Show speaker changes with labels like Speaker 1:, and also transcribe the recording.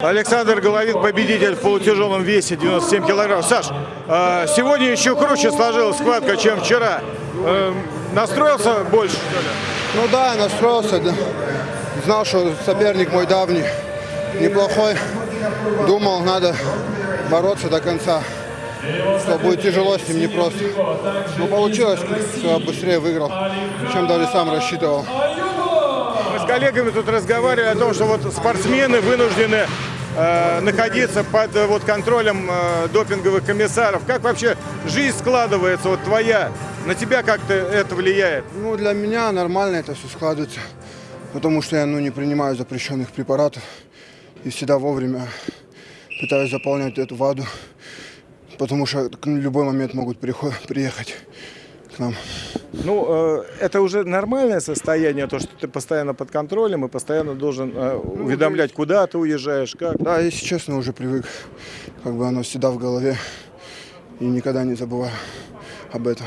Speaker 1: Александр Головин, победитель в полутяжелом весе 97 килограмм. Саш, э, сегодня еще круче сложилась схватка, чем вчера. Э, Настроился больше? что ли?
Speaker 2: Ну да, настроился, да. знал, что соперник мой давний, неплохой. Думал, надо бороться до конца, что будет тяжело с ним непросто. Но получилось, что быстрее выиграл, чем даже сам рассчитывал.
Speaker 1: Мы с коллегами тут разговаривали о том, что вот спортсмены вынуждены находиться под э, вот контролем э, допинговых комиссаров. Как вообще жизнь складывается, вот твоя? На тебя как-то это влияет?
Speaker 2: Ну, для меня нормально это все складывается, потому что я ну, не принимаю запрещенных препаратов и всегда вовремя пытаюсь заполнять эту воду, потому что в любой момент могут приехать к нам.
Speaker 1: Ну, э, это уже нормальное состояние, то, что ты постоянно под контролем и постоянно должен э, уведомлять, куда ты уезжаешь, как.
Speaker 2: Да, если честно, уже привык, как бы оно всегда в голове и никогда не забываю об этом.